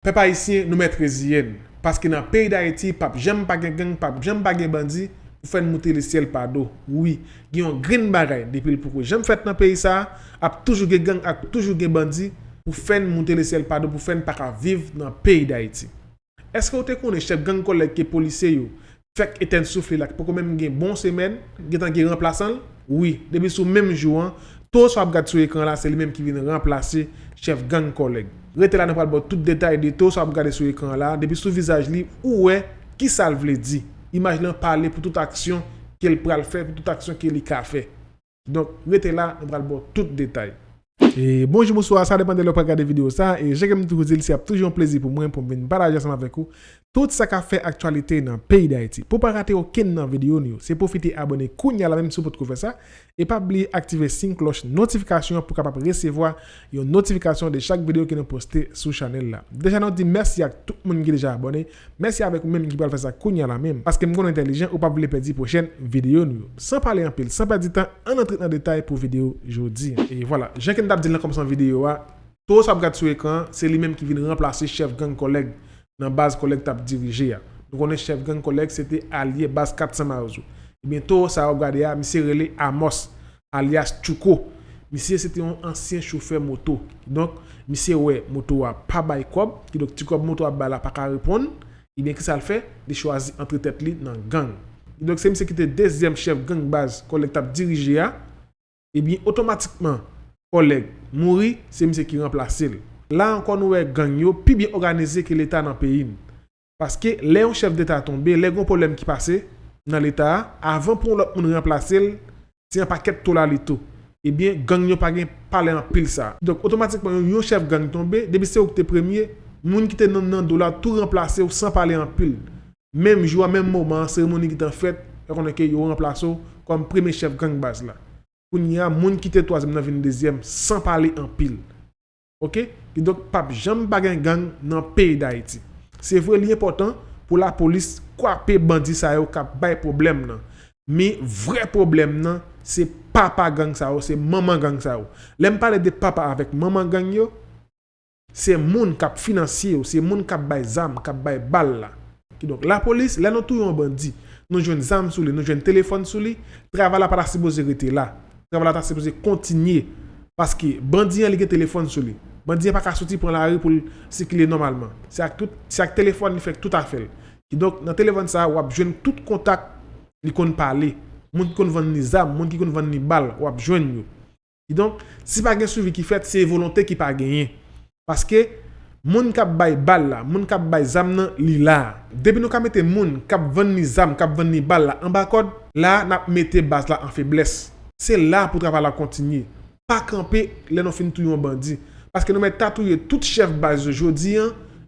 Pe pa isye, nou met rezi yen. Paske nan peyi da eti, pap jem pa gen gen, pap jem pa gen bandi, pou fen mouti le siel pa do. Oui, gen yon grin barey depil pou kwen jem fet nan peyi sa, ap toujou gen gen ak toujou gen bandi, pou fen mouti le siel pa do, pou fen para viv nan peyi da eti. Eske ou te konen chep gen kolek ke polise yo, fek eten soufli lak, pou konen gen bon semen, gen tan gen remplasan l? Oui, debi sou menm jouan. To sou ap gade sou ekran la, se li menm ki vine remplase chef gang koleg. Retela nou pral bo tout detay de to sou ap gade sou ekran la, debi sou vizaj li, ou we, ki sal vle di. Imaginan pale pou tout aksyon ki el pral fe, pou tout aksyon ki el li ka fe. Donk, rete la, nou pral bo tout detay. Et bonjour, bonsoir, ça dépend de l'opéra regarder vidéo ça. Et j'aime toujours dire, c'est toujours un plaisir pour moi pour venir partager ensemble avec vous tout ça qui fait actualité dans le pays d'Haïti. Pour ne pas rater aucune vidéo, c'est profiter abonner Kounia la même sous pour faire ça. Et pas oublier d'activer la cloche notification pour capable recevoir une notification de chaque vidéo que nous postée sur la chaîne. Là. Déjà, nous dit merci à tout le monde qui est déjà abonné. Merci avec vous-même qui peut faire ça Kounia la même. Parce que nous sommes intelligents ou pas voulez perdre la prochaine vidéo. Sans parler en pile, sans perdre du temps, on entre dans le détail pour la vidéo aujourd'hui. Et voilà, j'ai la komp san videyo a. To sa ap gade sou ekran, se li menm ki vin renplase chef gang koleg nan baz koleg tap dirije a. Non konen chef gang koleg, se te alye baz 400 marzo. E eh ben to sa ap gade a, mi se rele Amos alias Choukou. Mi se se te yon ansyen choufer moto. Donk, mi se we moto wa pa bay kob, ki dok ti kob moto wa bala pa ka repon, e eh ben ki sa l fe, li chwazi antre tete li nan gang. Donk, se mi se ki te dezyem chef gang baz koleg tap dirije a, e eh ben otomatikman, Koleg, mouri, se mi se ki remplase li. La an kon nou e gang yo, pi bi organize ki l'Etat nan peyin. Paske, le yon chef d'Etat tombe, le yon problem ki pase nan l'Etat, avan pou nou remplase li, se yon paket to la li tou. Ebyen, eh gang yo pa gen pale an pil sa. Dok, otomatikman, yon chef gang tombe, debi se ou ki te premye, mouni ki te nan do la, tou remplase ou san pale an pil. Mèm jou, an mèm mouman, an seremoni ki tan fèt, la konen ke yo remplase ou, konm prime chef gang baz la. pou nye a moun ki te toazm nan vini dezyem, san pale an pil. Ok? Ki dok, pap, jam bagen gang nan peyi da iti. Se vre li important pou la polis, kwa pe bandi sa yo kap bay problem nan. Mi vre problem nan, se papa gang sa yo, se maman gang sa yo. Lem pale de papa avek maman gang yo, se moun kap finansye yo, se moun kap bay zam, kap bay bal la. Ki dok, la polis, la nou tou yon bandi, nou jwen zam sou li, nou jwen telefon sou li, trevala para si bo zirete la. Travalata se pwese kontinye. Paske bandyen li gen telefon sou li. Bandyen pa ka soti pou la ri pou si kile normalman. Si ak telefon li fek tout a fel. Ki donk nan telefon sa wap jwen tout kontak li kon parli. Moun ki kon vende ni zam, moun ki kon vende ni bal wap jwen yo. Ki donk si pa gen souvi ki fet se volonte ki pa genye. Paske moun kap bay bal la, moun kap bay zam nan li la. Debe nou ka mette moun kap vende ni zam, kap vende ni bal la an bakod. La nap mette baz la an feblesse. Se la pou tra pa la kontinye. Pa kampe, le nou finitou yon bandi. Paske nou men tatouye tout chef baz yo jodi,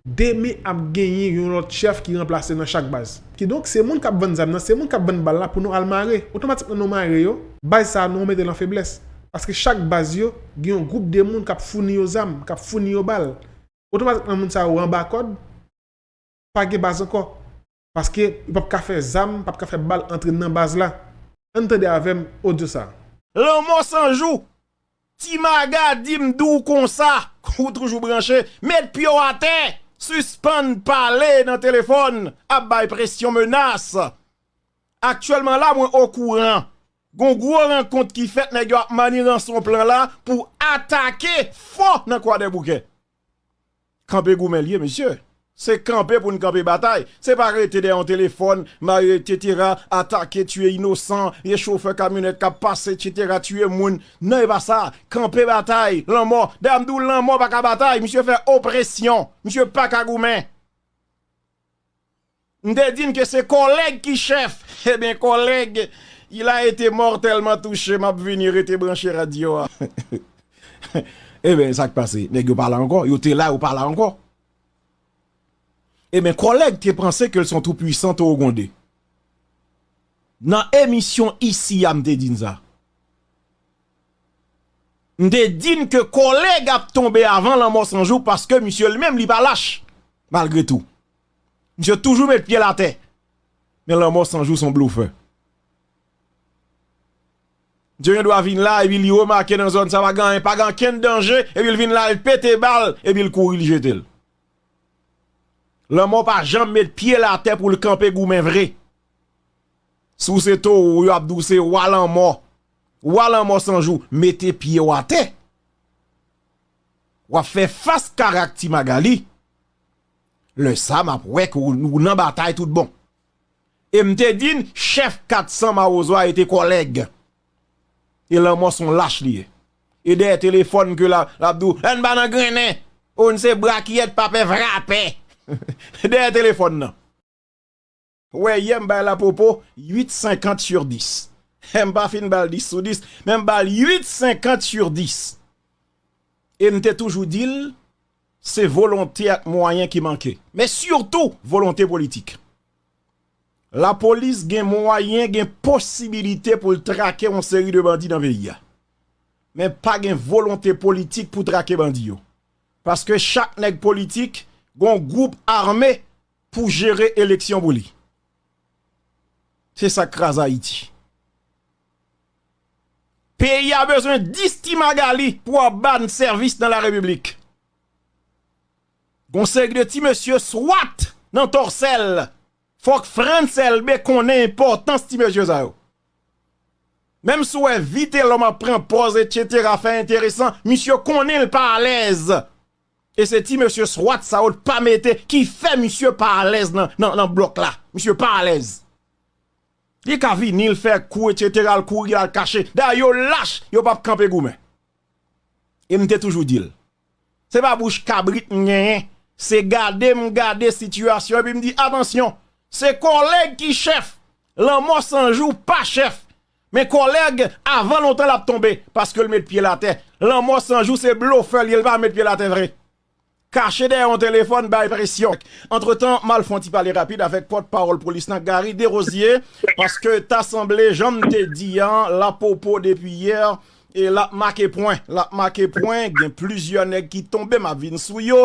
deme ap genye yon lot chef ki remplase nan chak baz. Ki donk se moun kap ven zam nan, se moun kap ven bal la pou nou almare. Oton batip nan nou mare yo, baz sa nou men de lan febles. Paske chak baz yo, gen yon group de moun kap founi yo zam, kap founi yo bal. Oton batip nan moun sa ou an bakod, pa ge baz anko. Paske yon pap kafe zam, pap kafe bal entri nan baz la. Entende avèm, o diyo sa. mot s'en joue. Ti maga dim dou comme ça, ou toujours branché, pio à terre, suspend parler dans téléphone, abay pression menace. Actuellement là moi au courant. Gon gros rencontre qui fait nèg mani dans son plan là pour attaquer fort dans quoi des bouquets. Campé goumelier monsieur. C'est camper pour une camper bataille. C'est pas arrêter derrière téléphone, marier, etc., attaquer, tuer innocent, les chauffeurs camionnette qui passe, etc., tuer moun. Non, et pas ça. Camper bataille, L'amour. mort. Damdou, l'amour mort, pas bataille. Monsieur fait oppression. Monsieur pas On dit que c'est collègue qui chef. Eh bien, collègue, il a été mortellement touché. M'a venir était branché radio. eh bien, ça qui passe. N'est-ce pas encore? Il était là ou pas encore? et eh mes ben, collègues qui pensaient qu'elles sont tout puissantes au Gondé. Dans l'émission ici, à Mdedinza. Mdedin que collègues a tombé avant la mort sans jour parce que monsieur lui-même n'est pas lâche, malgré tout. Monsieur toujours met pieds pied à la tête. Mais la mort sans jour son Je Dieu doit venir là et il remarque dans la zone ça va gagner, pas de danger et il vient là il pète balle et il court il jette. Lanman pa janm met piye la te pou l'kampe gou men vre. Sou se to ou yo Abdou se walanman, walanman sanjou, mette piye wate. Wafen fas karak ti magali, le sa mapwek ou nan batay tout bon. E mte din, chef 400 ma wazwa ete koleg. E lanman son lache liye. E dey telefon ki yo la Abdou, en banan grenen, ou nse brakiet pape vrape. Derrière téléphone, non. Ouais, yem bal la popo, 8,50 sur 10. y fin bal 10 sur 10, même bal 8,50 sur 10. Et m'te toujours dit, c'est volonté et moyen qui manquait. Mais surtout, volonté politique. La police gen moyen, gen possibilité pour traquer une série de bandits dans le pays. Mais pas gen volonté politique pour traquer bandits. Parce que chaque nègre politique, Gon groupe armé pour gérer l'élection pour C'est ça crase Haïti. Pays a besoin de 10 Timagali pour ban service dans la République. Conseil de ti monsieur soit dans torsel. Faut que France LB importance ti monsieur ça. Même si vite l'homme prend pause, etc. fait intéressant, monsieur qu'on le pas à l'aise. Et c'est ti monsieur Swat Saoud pas mette qui fait monsieur pas à l'aise dans le bloc là. Monsieur pas à l'aise. Il a vini, il fait coup, etc., il cou il a caché. D'ailleurs, il lâche, il pas camper goumen. Et m'a toujours dit. C'est pas bouche cabrit, hein. c'est garder, garder situation, et puis dit, attention, c'est collègue qui chef. L'amour sans jour, pas chef. Mes collègues, avant longtemps, l'a tombé, parce que le met pied la terre. L'amour sans jour, c'est bluffer, il va mettre pied la terre vrai caché derrière un téléphone by bah, pression. Entre-temps, Malfonti parler rapide avec porte-parole police Gary Desrosiers parce que t'as semblé, j'en te dis, hein, la popo depuis hier et la marqué point, la marqué point, il y a plusieurs nègres qui tombent ma vine sous oh. yo.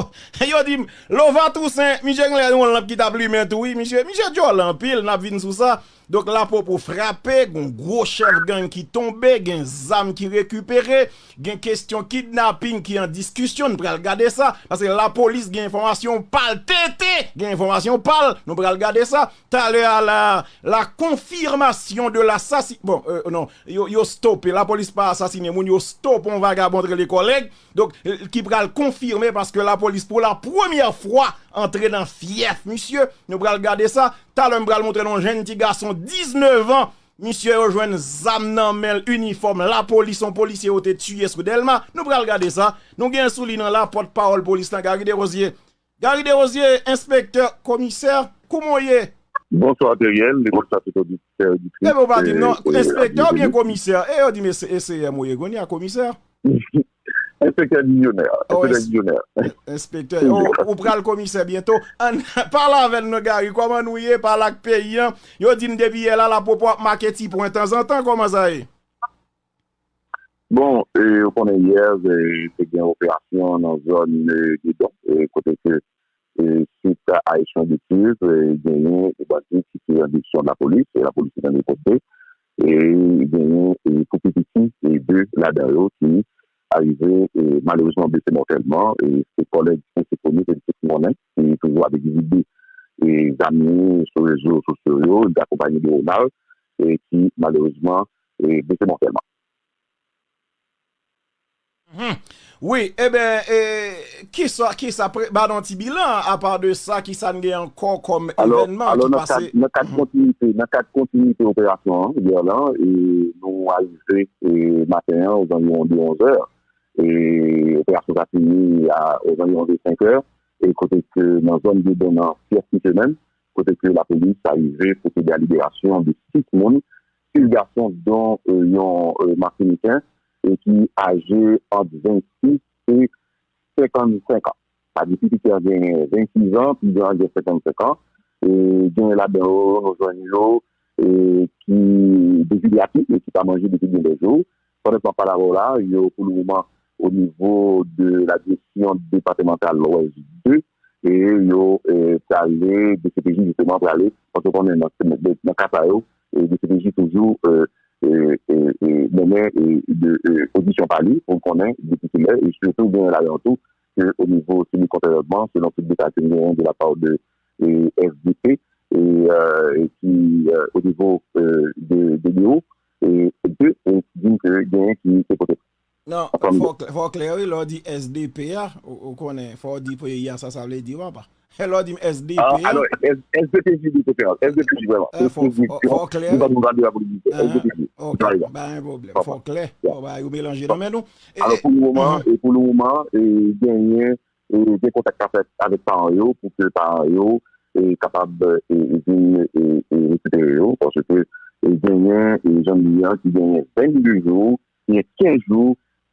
Yo dit l'ova Toussaint, monsieur on l'a qui t'a mais tout oui, monsieur, monsieur en pile la vine sous ça. Donc là, pour, pour frapper, un gros chef gang qui tombait, un zam qui récupéré, une question kidnapping qui en discussion, nous pourrons regarder ça, parce que la police, a information pâle, tété, Gen information pâle, nous pourrons regarder ça. T'as à la, la confirmation de l'assassin... bon, euh, non, yo, yo stoppé, la police pas assassiné, moun yo stoppé, on va vagabondre les collègues, donc, qui pral le confirmer parce que la police, pour la première fois, Entre nan fief, misye. Nou bral gade sa. Talon bral montre nan jen ti ga son 19 an. Misye rejoen zan nan mel uniforme la polis. Son polisye o te tuyes koudelma. Nou bral gade sa. Nou gen souli nan la pot paol polis lan Gary De Rosier. Gary De Rosier, inspektor, komiser, koumoye? Bonsoir, Deriel. Ne mou pa di nan inspektor, bien komiser. E yo di me eseye mouye gwenye, komiser? Mouye. Enspekteur linyonèr, enspekteur oh, linyonèr. Enspekteur, oh, ou pral komise bieto. Parla avèl nou gari, koman nou ye, parla ak pe yon. Yo din debi yè la la popo ap mak eti pou en tan zantan, koman zaye? Bon, yo konen yè, jè gen operasyon nan zon kote ke. Sout a e chan di kouz, gen yon e basi sout yon di chan la poli, se la poli se dan yon kote. E gen yon koukite ki, se yon de la deri ou ti ni. arize malouzman bese montelman se kolek se koni se dikou mounen ki touvo avik dikou mounen danou se rejou sou sotrio di akopanyi di ronal ki malouzman bese montelman Oui, e ben ki eh, sa preman anti bilan apan de sa ki san gen kon kom evenman Nou kat kontinite operasyon di alan nou arize maten an ou zan moun di 11 er pe a chok apenye euh, yon de 5 eur, e kote ke nan zon de donan si eski ke men, kote ke la peli sa yive fote de aliberasyon de 6 moun, 6 gason don yon masonikyan ki age en 26 et 55 an. A di si ki kervien 26 an, pi yon age de 57 an, di yon laberor yon zon yon ki desi de ati, ki ta manje depi dwen de zon, pou repan pa la vola, yon pou nouman au niveau de la gestion départementale l'Ouest 2 et yo euh, allé de CPJ justement pour aller parce qu'on est dans le et eh, eh, eh, de CPJ toujours euh, euh, et, de audition par lui pour qu'on ait des titulaires et surtout bien là en tout au niveau du contrôlement selon toute détermination de la part de FDP et, euh, et, qui euh, au niveau euh, de, de 2 et deux, on dit que gain qui s'est peut Nan, fòk lè, lò di SDP ya, ou konè fòk di pè ya, sa sa vle di wè pa. Lò di SDP ya. Ano, SDP di, SDP di wè pa. Fòk lè. Fòk lè, fòk lè, ou wè yon belanje nan men nou. Ano, pou nou wè man, genyen, genyen kontakta fèk avè tan yo, pou pè tan yo, kapab, genyen, genyen, genyen, genyen, genyen 22 jou, genyen 15 jou,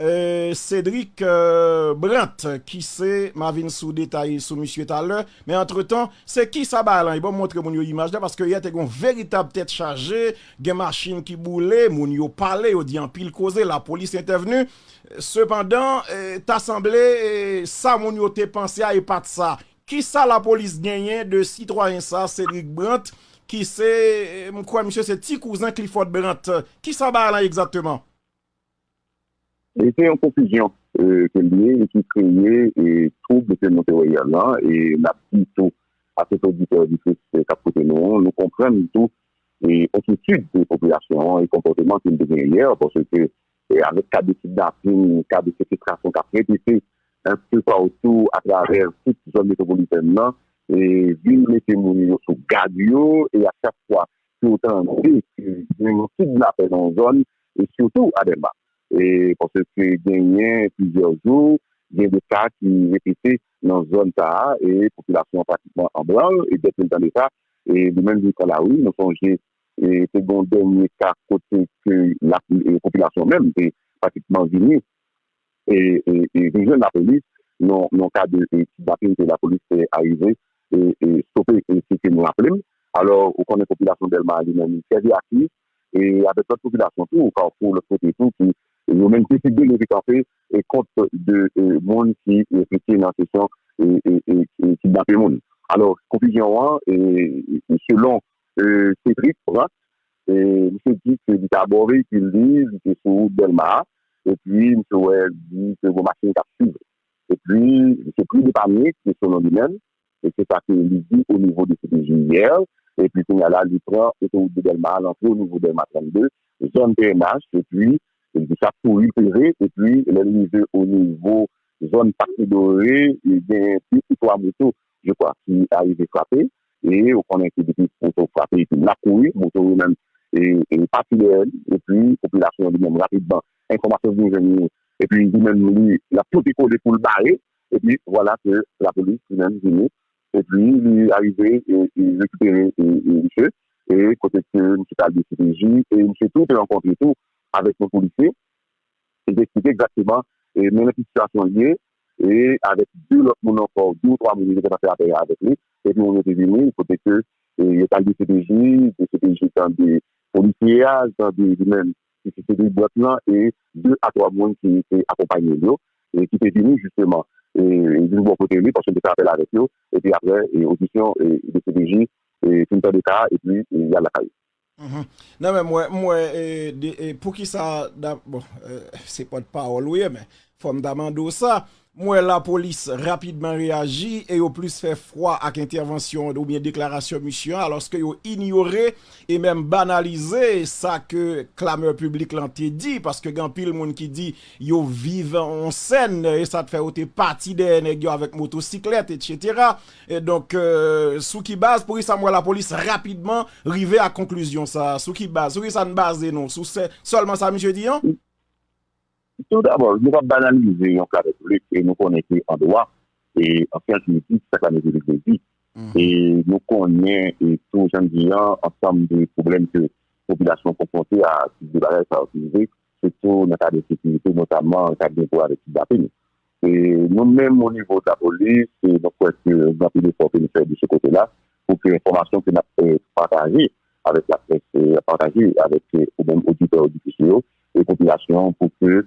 E, Cedric euh, Brant Ki se ma vin sou detay sou monsye taler Me entre tan se ki sa ba lan E bon montre moun yo imaj da Paske yate kon veritab tet chaje Gen machine ki boule Moun yo pale ou di an pil koze La polis ente venu Sepandan ta semble Sa moun yo te panse a e pat sa Ki sa la polis genyen de si 3 en sa Cedric Brant Ki se moun kwa monsye se ti kouzan Clifford Brant Ki sa ba lan exactement Euh, et c'est en confusion que l'on dit qu'il y ait des troubles de cette montée royale. Et on a dit tout à cet auditeur du Christ qu'après non, nous, on ne comprend pas du tout et on s'est dit que les populations et les comportements sont de meilleure parce que c'est un cas de situation qui a fait que c'est un peu partout à travers cette zone métropolitaine-là et d'une météorologie aussi galio et à chaque fois, c'est autant de risques, c'est aussi de la peine en zone et surtout à des marges. et parce que gagner plusieurs jours, il y a des cas qui répétaient dans la zone ta et la population pratiquement en blanc, et des que dans cas, et de même jusqu'à la rue, nous songeons, et c'est bon dernier cas côté que la population même est pratiquement diminuée, et, et, et, la police, non, non, cas de la police est arrivée et, et stoppé ce que nous appelons. Alors, on connaît la population d'Elma, elle est même à et avec notre population, tout, au carrefour, le côté tout, et nous même décidé de récupérer et contre de euh, monde qui réfléchit dans la question et, et, et, et qui euh, euh, monde. Alors, confusion 1, et, et selon euh, Cédric il M. dit que c'est abordé, qu'il dit, il sous et puis M. Ouais dit que vos machines captivent. Et puis, c'est plus de panique, selon lui-même, et c'est ça qu'il dit au niveau de cette hier, et puis, il y a là, il prend, c'est au niveau de Delmar, l'entrée au niveau de Delma 32, zone PMH, et puis, il dit ça pour lui et puis, il arrive au niveau zone partie dorée, et bien a plus de trois motos, je crois, qui arrivent frapper, et on connaît que depuis motos frappées et puis la couru, moto même, et, et partie de et puis, population lui-même, rapidement, information de et puis, lui-même, lui, la tout décollé pour le barrer, et puis, voilà que la police lui-même venue, et puis, il est arrivé, et il récupéré et, et, et, côté que M. Talbé CPJ, et M. Tout, rencontré tout, avec nos policiers et d'expliquer exactement et même la situation et avec deux autres encore, deux ou trois que qui ont fait avec lui. Et puis on était venu, il faut que il y a des CDJ, des CDJ dans des policiers, des même qui des boîtes là et deux à trois mois qui étaient accompagnés et qui étaient venus justement et ils avons côté lui parce qu'on était appelé avec nous et puis après audition et des CDJ et tout le temps et puis il y a la caille. Mwen, mwen, mwen, pou ki sa, se pat pa ou louye men... ça. Moi, la police rapidement réagit et au plus fait froid avec intervention ou bien déclaration mission, alors que vous ignoré et même banalisé ça que clameur public l'anté dit, parce que grand pile monde qui dit yo e vivez en scène e et ça te fait partie des nègres avec motocyclette, etc. Et donc, euh, sous qui base, pour ça, moi, la police rapidement arrivait à conclusion ça, sous qui base, sous qui ça ne base non, seulement ça, monsieur Dion? Tout d'abord, nous avons banalisé la République et nous connaissons en droit et en fait, nous c'est la République de vie. Mhm. Et nous connaissons tous, les dis dire, ensemble des problèmes que la population confrontée à de barrières à utiliser, surtout dans le de sécurité, notamment dans le cadre de pouvoir de Et nous-mêmes, au niveau de la police, donc, nous avons fait des efforts de ce côté-là pour que l'information que nous avons euh, partagée avec la presse, euh, partagée avec les euh, auditeurs, auditeurs et populations pour que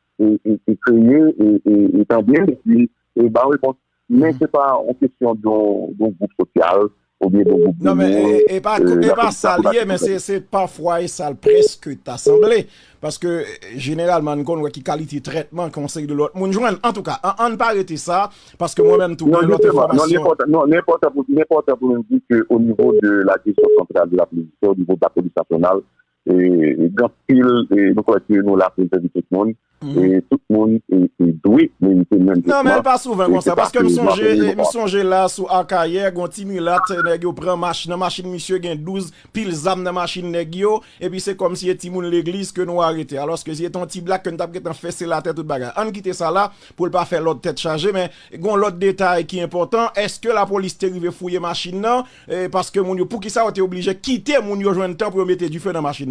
et créer et établir et bah réponse. Mais c'est pas en question d'un groupe social. ou bien groupe Non, mais et, pas, euh, pas salier, mais c'est parfois et sale presque assemblée. Parce que généralement, on voit qui qualité traitement conseil de l'autre. En tout cas, on ne pas arrêter ça, parce que moi-même, tout le monde. Non, n'importe pour me dire qu'au niveau de la question centrale de la police, au niveau de la police nationale, e, e glas pil e noko etye nou la pinte di tout moun mhm. e tout moun e, e dwi e, nan men pas souven kon sa paske m souje la sou akaye kon ti mi lat nan machin misye gen 12 pil zam nan machin negyo e pi se kom si e ti moun l'eglise ke nou arite alos ke si e ton ti blak kon tapke tan fese la tete an kite sa la pou l pa fe l od tete chanje men kon l od detay ki important eske la polis te rive fouye machin nan e paske moun yo pou ki sa wote oblije kite moun yo jwen tan pou mwete du fe nan machin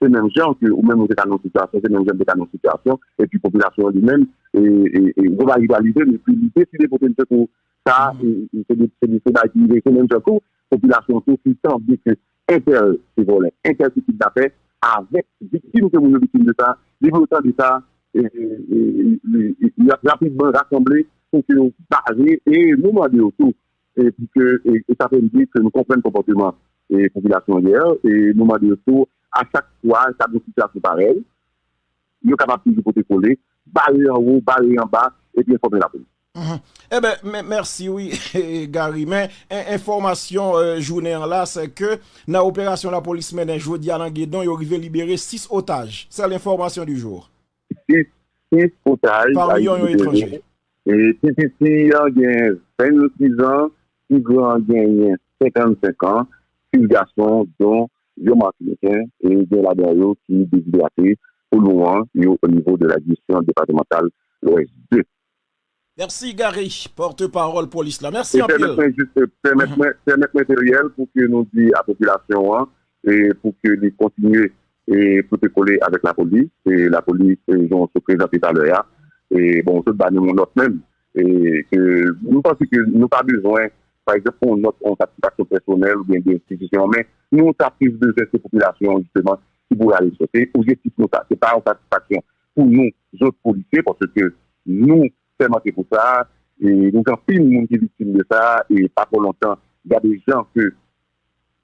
c'est même gens que, ou même dans nos situations, c'est même gens dans nos situations, et puis population lui-même, et, on va rivaliser, mais puis l'idée, c'est des potentiels pour ça, c'est des choses qui c'est même gens population tout qui semble que inter, c'est volé, inter type d'affaires, avec victimes que nous victime de ça, développement de ça, rapidement rassemblé pour que nous baser et nous demander autour, et puis que, et, ça fait dire que nous comprenons le comportement et population hier, et nous demander autour, A chak kwa, sa bousi plase parel, yo kapap ti jou pote kole, bale yon rou, bale yon bas, et pi informe la polis. Mhm. Eh merci, oui, Gary. Men, informasyon jounen an la, se ke, na operasyon la polis menen joudi an an gedon, yo rive libere 6 otaj, sa l'informasyon du jour. 6 otaj. Par yon yon etranje. Et si si si, yon gen 5 ou 6 an, yon gen 55 an, si yon gason, yon vieux martiniquains et des laboriaux qui déshydratés au loin et au niveau de la gestion départementale los 2. Merci Gary, porte-parole pour l'islam. Merci juste Permettre matériel pour que nous disions à la population et pour que les continuer et coller avec la police. Et la police, ils ont se présenté à l'heure. Et bon, tout bannir mon autre même. Et que nous pensons que nous pas besoin par exemple, pour notre satisfaction personnelle ou bien des institutions, mais nous, on a plus de ces populations, justement, qui pourraient aller sauter. Objectif, nous, c'est pas une satisfaction pour nous, autres policiers, parce que nous, c'est marqué pour ça, et nous, en plus, nous, qui victimes de ça, et pas pour longtemps, il y a des gens que,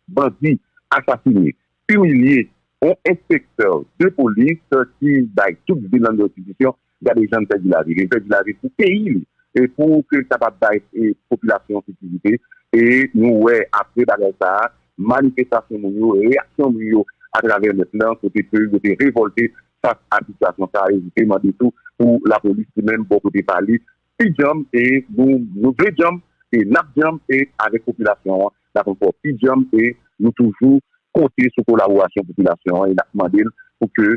bandits, assassinés, humiliés, ont inspecteur de police qui, dans toute ville dans l'institution, il y a des gens qui perdu la vie. Ils la vie pour payer. E pou ke tabat daye populasyon s'utilite, e nou we apre bagay sa, manifestasyon moun yo, reaksyon moun yo, a traver le plan, kote pe, kote revolte sa, a titasyon sa, e jite, mou an de tou, pou la polis di men, bo kote pali, pidjom, e nou vredjom, e napjom, e a repopulasyon, la konpon, pidjom, e nou toujou, konti sou kolawasyon populasyon, e nakman din, pou ke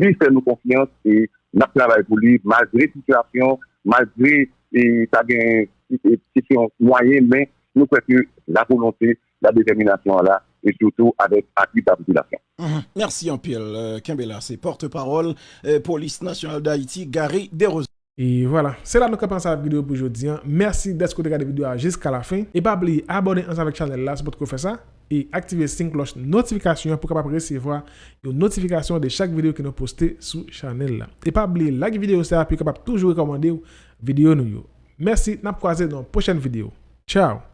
li fè nou konfian se napjama e poli, maldre titasyon, maldre E sa gen sityon Moyen men, nou kwen se la Volonté, la determinasyon la E soutou adèk akvi d'apitilasyon Mersi Anpil, Kembe la se Porte parol, polis nasyonal Da iti, gare deroz E wala, se la nou ka pansa la video pou jodi Mersi desko te gade video a jisk a la fin E pa bli abone ansan vek chanel la Se pot kou fè sa, e aktive sing Losh notifikasyon pou kapap recevo Yon notifikasyon de chak video ki nou poste Sou chanel la, e pa bli like Video sa, pi kapap toujou rekomande ou videyo nou yo. Mersi, na pou kwa se nan pwoshen videyo. Tchao!